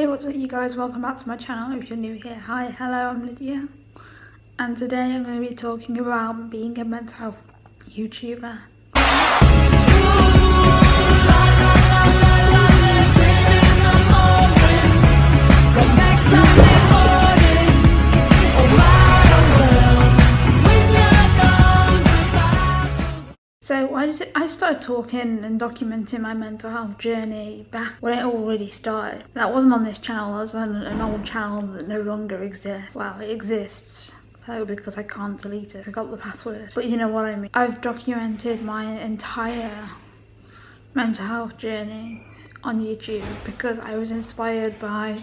Hey what's up you guys, welcome back to my channel if you're new here. Hi, hello, I'm Lydia and today I'm going to be talking about being a mental health YouTuber. So I, I started talking and documenting my mental health journey back when it all really started. That wasn't on this channel, that was on an old channel that no longer exists. Well, it exists though because I can't delete it. I got the password. But you know what I mean. I've documented my entire mental health journey on YouTube because I was inspired by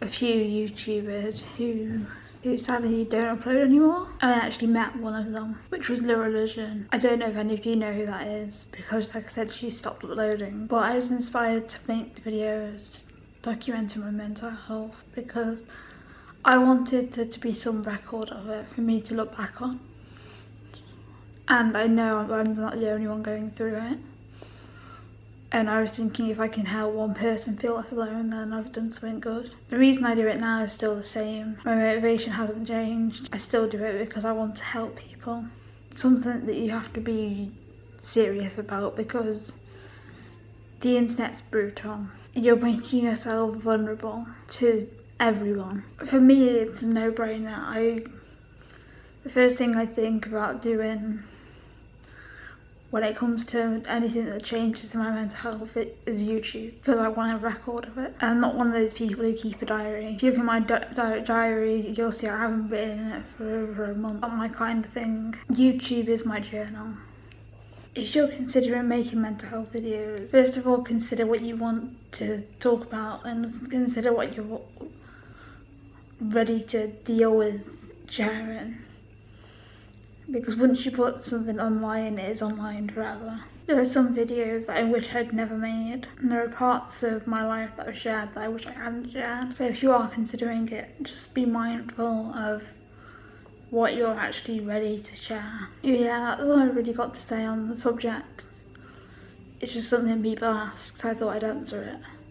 a few YouTubers who who sadly don't upload anymore. And I actually met one of them, which was Lireligion. I don't know if any of you know who that is, because like I said, she stopped uploading. But I was inspired to make videos documenting my mental health because I wanted there to be some record of it for me to look back on. And I know I'm not the only one going through it and I was thinking if I can help one person feel less alone then I've done something good. The reason I do it now is still the same. My motivation hasn't changed. I still do it because I want to help people. It's something that you have to be serious about because the internet's brutal. You're making yourself vulnerable to everyone. For me it's a no-brainer. I the first thing I think about doing when it comes to anything that changes my mental health it is YouTube because I want a record of it. I'm not one of those people who keep a diary. If you look at my di diary you'll see I haven't been in it for over a month. Not my kind of thing. YouTube is my journal. If you're considering making mental health videos, first of all consider what you want to talk about and consider what you're ready to deal with sharing because once you put something online it is online forever. There are some videos that I wish I'd never made and there are parts of my life that I've shared that I wish I hadn't shared. So if you are considering it, just be mindful of what you're actually ready to share. Yeah, that's all I really got to say on the subject. It's just something people ask, so I thought I'd answer it.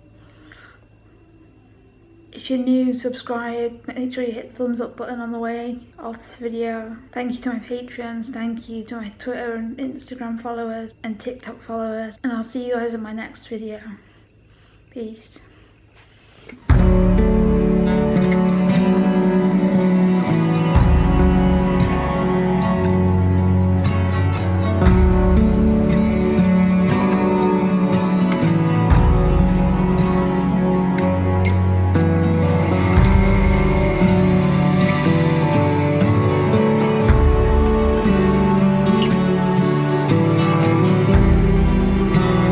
If you're new, subscribe, make sure you hit the thumbs up button on the way of this video. Thank you to my patrons, thank you to my Twitter and Instagram followers and TikTok followers. And I'll see you guys in my next video. Peace.